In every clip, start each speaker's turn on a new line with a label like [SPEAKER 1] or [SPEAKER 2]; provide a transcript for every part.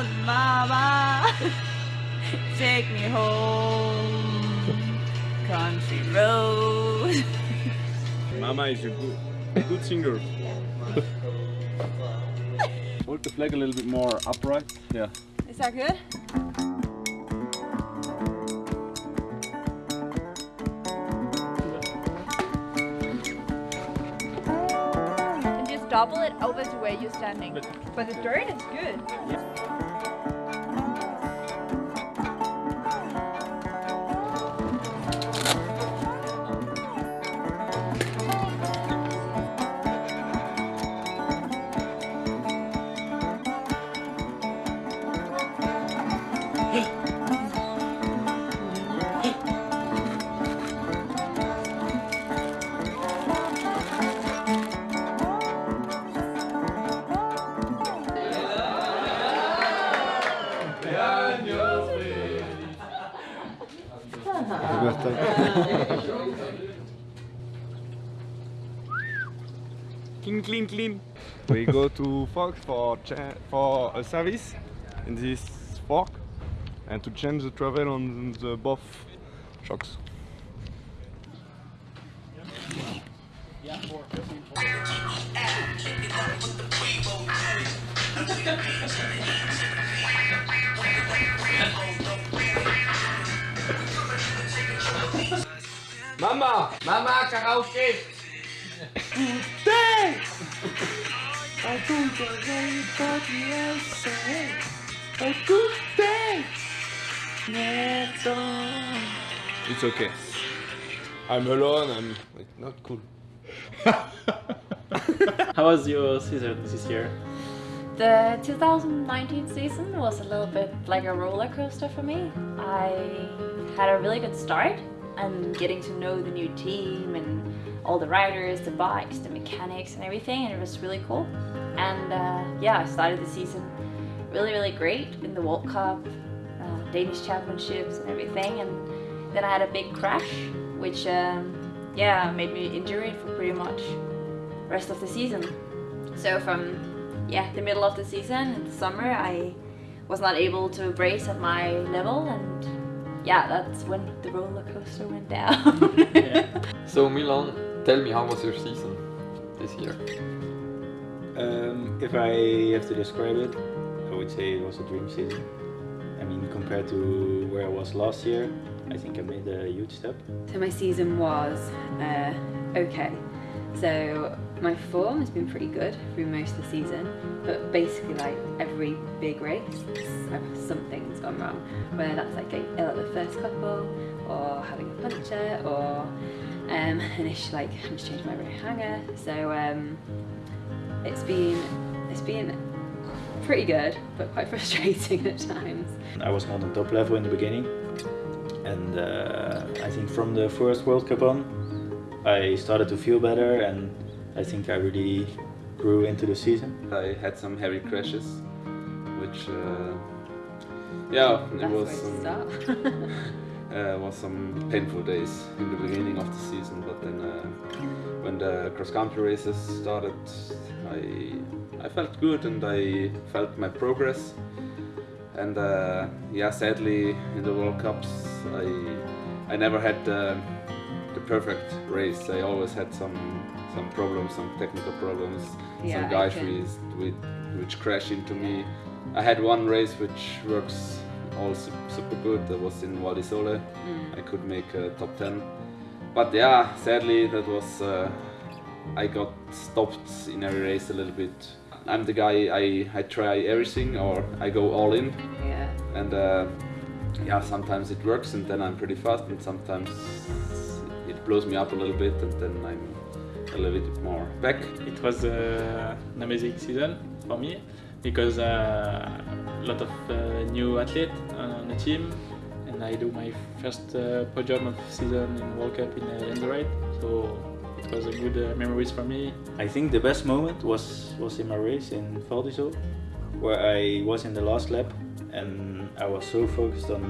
[SPEAKER 1] out, mama. Take me home, country road.
[SPEAKER 2] Mama is a good, good singer. Hold the flag a little bit more upright. Yeah.
[SPEAKER 1] Is that good? And just double it over to where you're standing. But the dirt is good.
[SPEAKER 2] Clean, clean, clean. We go to Fox for for a service in this fork and to change the travel on the both shocks.
[SPEAKER 3] Mama! Mama, karaoke!
[SPEAKER 2] It's okay. I'm alone. I'm like, not cool.
[SPEAKER 4] How was your season this year?
[SPEAKER 5] The 2019 season was a little bit like a roller coaster for me. I had a really good start and getting to know the new team and all the riders, the bikes, the mechanics and everything and it was really cool. And uh, yeah, I started the season really really great in the World Cup, uh, Danish Championships and everything and then I had a big crash which um, yeah made me injured for pretty much rest of the season. So from yeah, the middle of the season in the summer, I was not able to race at my level, and yeah, that's when the roller coaster went down.
[SPEAKER 3] So Milan, tell me how was your season this year?
[SPEAKER 6] Um, if I have to describe it, I would say it was a dream season. I mean, compared to where I was last year, I think I made a huge step.
[SPEAKER 7] So my season was uh, okay. So my form has been pretty good through most of the season, but basically like every big race, something's gone wrong. Whether that's like getting ill at the first couple, or having a puncture, or um, an issue like having just change my rear hanger. So um, it's been it's been pretty good, but quite frustrating at times.
[SPEAKER 6] I was not on top level in the beginning, and uh, I think from the first World Cup on, I started to feel better, and I think I really grew into the season.
[SPEAKER 3] I had some heavy crashes, which uh, yeah, it
[SPEAKER 7] That's
[SPEAKER 3] was some, uh, was some painful days in the beginning of the season, but then uh, when the cross country races started, I I felt good and I felt my progress. And uh, yeah, sadly in the World Cups, I I never had the, the perfect race. I always had some some problems, some technical problems,
[SPEAKER 7] Yeah,
[SPEAKER 3] some guys
[SPEAKER 7] can-
[SPEAKER 3] with, with which crash into me. I had one race which works all super good. That was in Val di Sole.
[SPEAKER 7] Mm.
[SPEAKER 3] I could make a top 10. But yeah, sadly that was uh, I got stopped in every race a little bit. I'm the guy I, I try everything or I go all in
[SPEAKER 7] yeah.
[SPEAKER 3] and uh, yeah sometimes it works and then I'm pretty fast and sometimes it blows me up a little bit and then I'm a little bit more back.
[SPEAKER 4] It was uh, an amazing season for me because uh, a lot of uh, new athletes on the team and I do my first uh, podium of season in World Cup in uh, Endurite so it was a good uh, memories for me.
[SPEAKER 6] I think the best moment was was in my race in Val di Sole, where I was in the last lap, and I was so focused on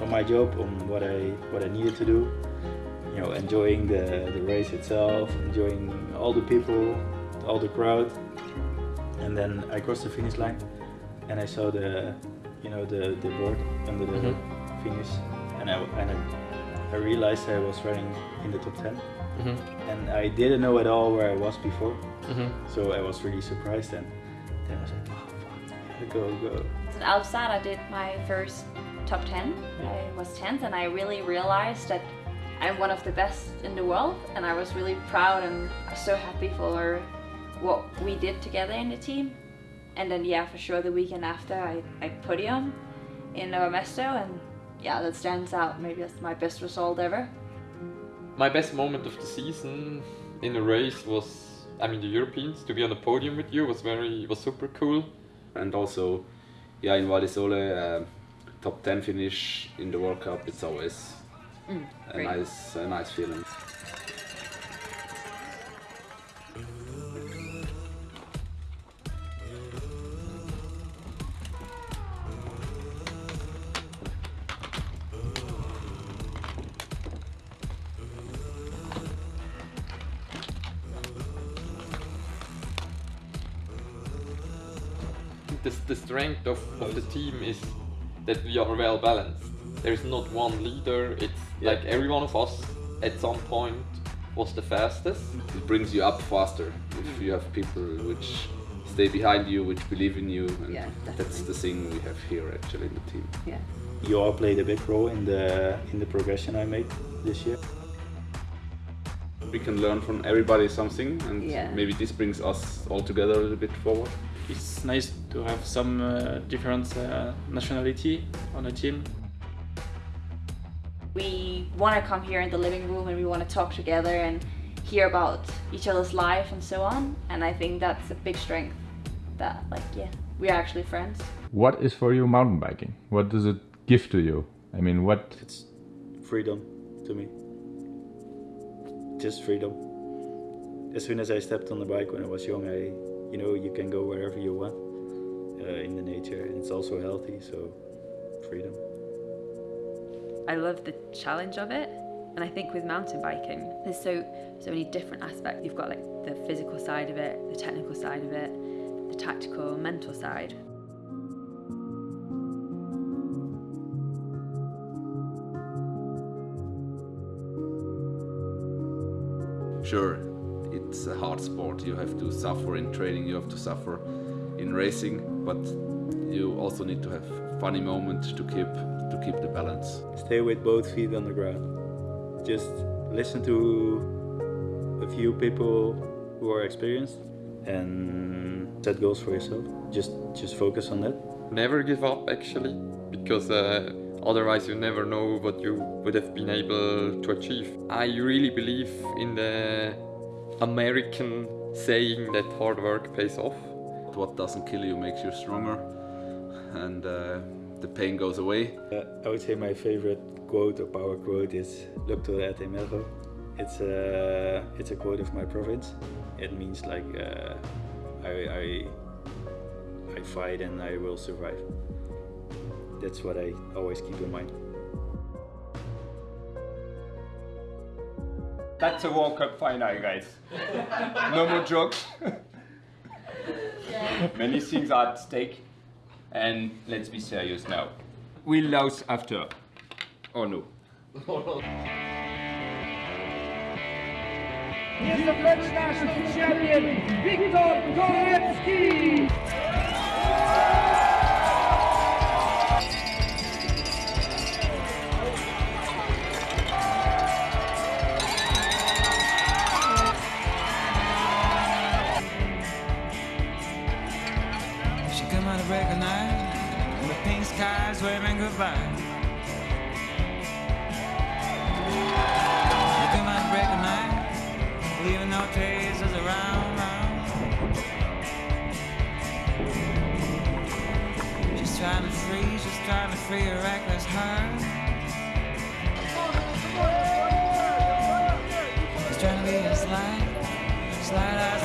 [SPEAKER 6] on my job, on what I what I needed to do. You know, enjoying the the race itself, enjoying all the people, all the crowd, and then I crossed the finish line, and I saw the, you know, the, the board under the
[SPEAKER 4] Mhm.
[SPEAKER 6] finish, and I and I, I realized I was running in the top 10
[SPEAKER 4] Mhm.
[SPEAKER 6] and I didn't know at all where I was before,
[SPEAKER 4] Mhm.
[SPEAKER 6] so I was really surprised. And then I was like, oh fuck, yeah, go go.
[SPEAKER 5] At Albstadt, I did my first top 10. I was 10th, and I really realized that I'm one of the best in the world, and I was really proud and so happy for what we did together in the team. And then, yeah, for sure, the weekend after, I, I podium in Nova Mesto, and yeah, that stands out. Maybe that's my best result ever.
[SPEAKER 8] My best moment of the season in a race was, I mean, the Europeans. To be on the podium with you was very, was super cool.
[SPEAKER 3] And also, yeah, in Val di Sole, uh, top 10 finish in the World Cup, it's always Mm,
[SPEAKER 5] a
[SPEAKER 3] nice, a nice feeling.
[SPEAKER 8] The, the strength of, of the team is that we are well balanced. There is not one leader. It's
[SPEAKER 3] Yeah.
[SPEAKER 8] like every one of us at some point was the fastest.
[SPEAKER 3] It brings you up faster if you have people which stay behind you, which believe in you, and
[SPEAKER 7] Yeah,
[SPEAKER 3] that's the thing we have here actually in the team.
[SPEAKER 7] Yeah.
[SPEAKER 6] You all played a big role in the in the progression I made this year.
[SPEAKER 3] We can learn from everybody something, and
[SPEAKER 7] Yeah.
[SPEAKER 3] maybe this brings us all together a little bit forward.
[SPEAKER 4] It's nice to have some uh, different uh, nationality on a team.
[SPEAKER 5] We want to come here in the living room and we want to talk together and hear about each other's life and so on. And I think that's a big strength that, like, yeah, we are actually friends.
[SPEAKER 9] What is for you mountain biking? What does it give to you? I mean, what
[SPEAKER 6] It's freedom to me. Just freedom. As soon as I stepped on the bike when I was young, I, you know, you can go wherever you want uh, in the nature, and it's also healthy. So, freedom.
[SPEAKER 7] I love the challenge of it. And I think with mountain biking, there's so so many different aspects. You've got like the physical side of it, the technical side of it, the tactical, mental side.
[SPEAKER 3] Sure, it's a hard sport. You have to suffer in training, you have to suffer in racing, but you also need to have funny moments to keep to keep the balance.
[SPEAKER 6] Stay with both feet on the ground. Just listen to a few people who are experienced and set goals for yourself. Just just focus on that.
[SPEAKER 8] Never give up actually, because uh, otherwise you never know what you would have been able to achieve. I really believe in the American saying that hard work pays off.
[SPEAKER 3] What doesn't kill you makes you stronger, and uh, the pain goes away.
[SPEAKER 6] Uh, I would say my favorite quote or power quote is "Luctor et emergo." It's a it's a quote of my province. It means like uh, I, I I fight and I will survive. That's what I always keep in mind.
[SPEAKER 2] That's a World Cup final, guys. no more jokes. Many things are at stake. And let's be serious now. We'll lose after. Oh no.
[SPEAKER 10] Here's the French national champion,
[SPEAKER 11] Victor Koretzky! Skies waving goodbye. She come out break of night, leaving no traces around. round. She's trying to free, she's trying to free her reckless heart. She's trying to be as light, as light